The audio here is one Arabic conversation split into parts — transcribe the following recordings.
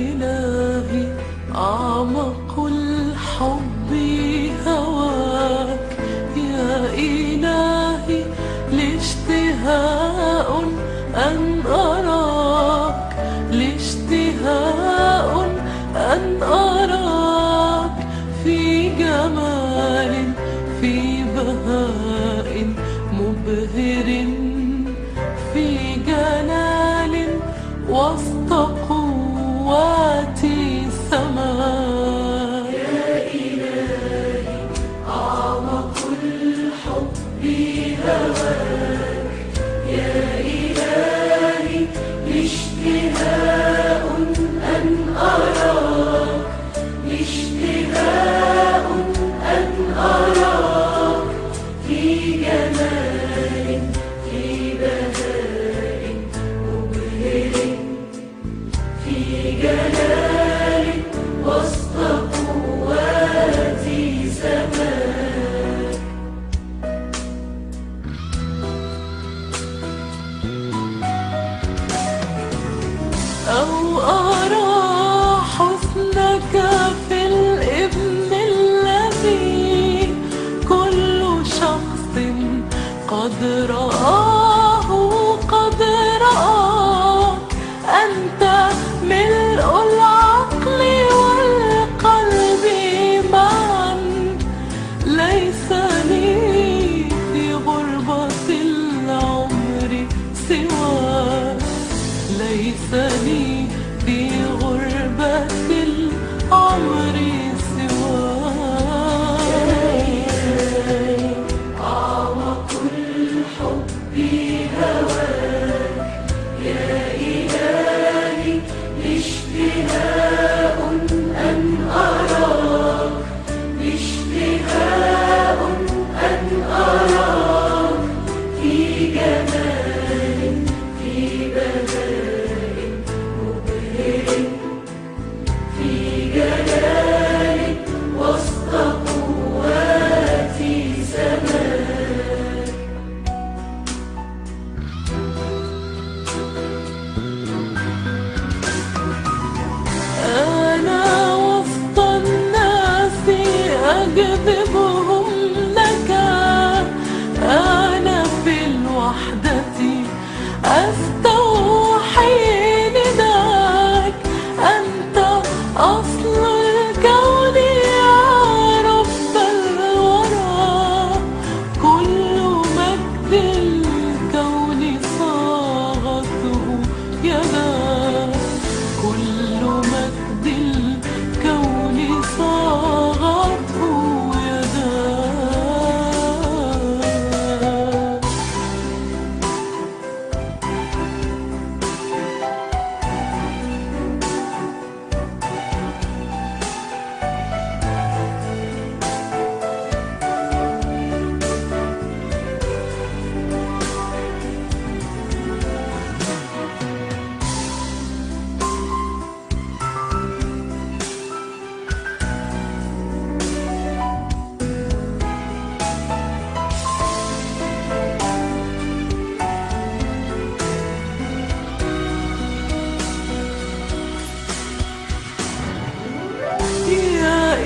إلهي أعمق الحب هواك. يا إلهي لاشتهاء أن أراك. لاشتهاء أن أراك. في جمال في بهاء مبهر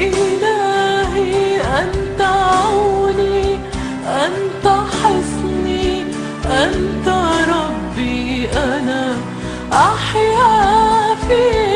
إلهي أنت عوني أنت حصني أنت ربي أنا أحيا فيك.